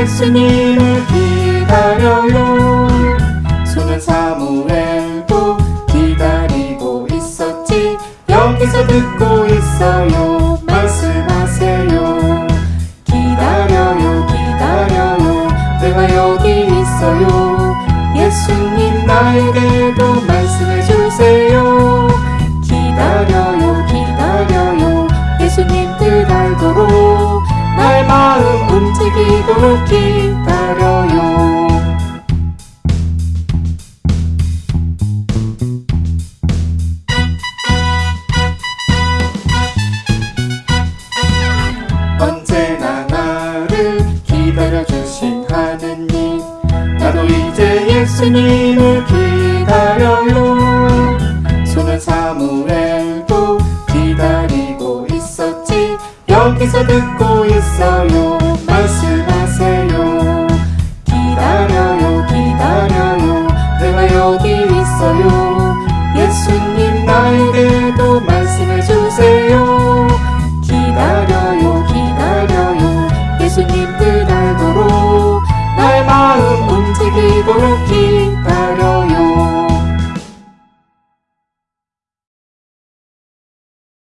예수님을 기다려요. 손은 사무엘도 기다리고 있었지. 여기서 듣고 있어요. 말씀하세요. 기다려요 기다려요. 내가 여기 있어요. 예수님 나에게 움직이도록 기다려요. 언제나 나를 기다려주신 하느님 나도 이제 예수님을 기다려요. 손은 사무엘도 기다리고 있었지. 여기서 듣고